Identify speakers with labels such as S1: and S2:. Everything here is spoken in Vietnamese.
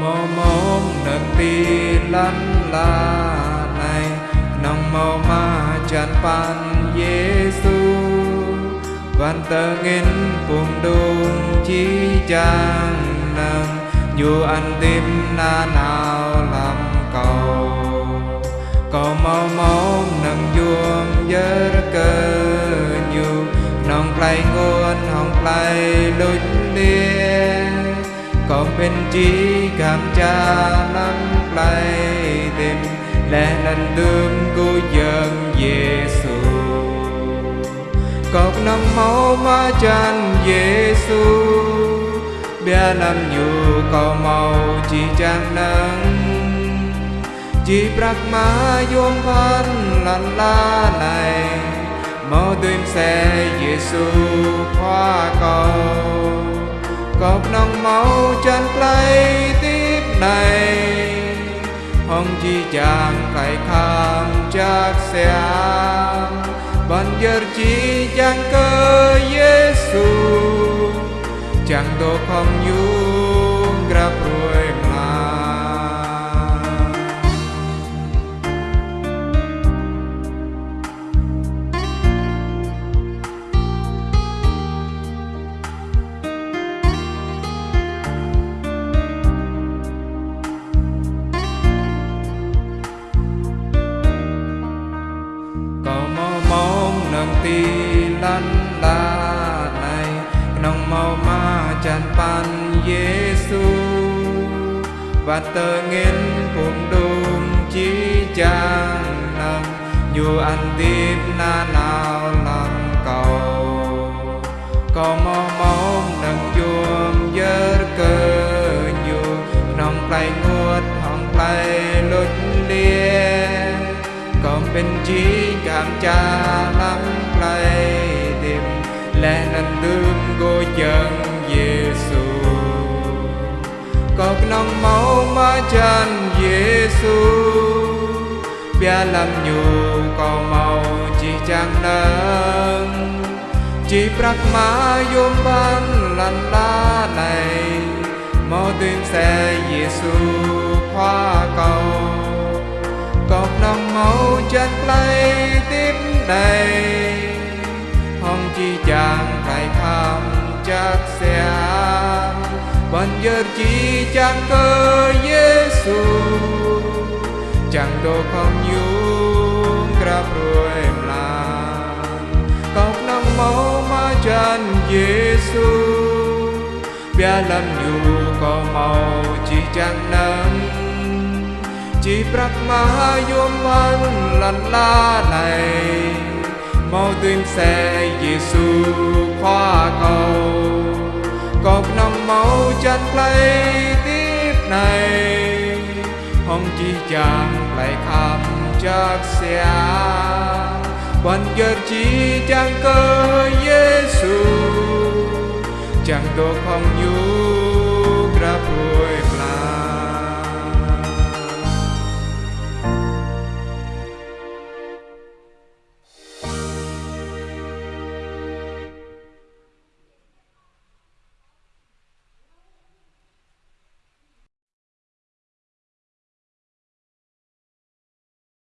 S1: mô môn nâng bi lăn la này. Nong mô ma chan pan giêsu văn tơ nghìn buông đun chi chang nâng. Dù anh tim na nào làm cầu cầu mau mau nâng vuông dơ cơ nhu. Nong play ngôn hồng play lụt liên còn bên trí cảm cha nắng lay tìm lẽ lành tương cô dân Giêsu cọc nắng máu má chan Giêsu bia làm nhu cầu màu chỉ trang nắng. Chỉ bạc má yom phan lan la này mau tuyên xe Giêsu khoa ក្នុងមកចាន់ផ្លៃទីណៃហងជីចាងកៃខាំចាក់ស្យាមបានយរជីចាងកយេស៊ូចាំងតខំយូងក្រាប់ Vâng, mong ti lăn la này nong mau ma chan pan Giêsu và tơ nghiên phụng đùm chi chang nâng, dù anh tiếp na nào làm cầu. Có mong mong nâng chuông dơ cơ nhu nong play nguột hong play lút lia còn bên trí cảm trang cọc năm máu ma chân Giêsu bia làm nhu cầu màu chỉ chẳng nâng. Chỉ brak ma yom ban lan la này mô tuyên xe Giêsu khoa cầu. Cọc năm máu chân play tiếp này hồng chi chàng phải tham chắc xe chỉ chẳng cơ Giêsu chẳng đồ không nhung grab ruồi lan cọc nong máu mà chân Giêsu bia làm nhu có màu chỉ chẳng nắng. Chỉ brak mà yom man lăn la này, màu tuyên xe Giêsu khoa chân lấy tiếp này. Hong chi chàng lại khám chắc xe quan giờ chỉ chẳng cơ giê xu chẳng tôi không nhu ra vui.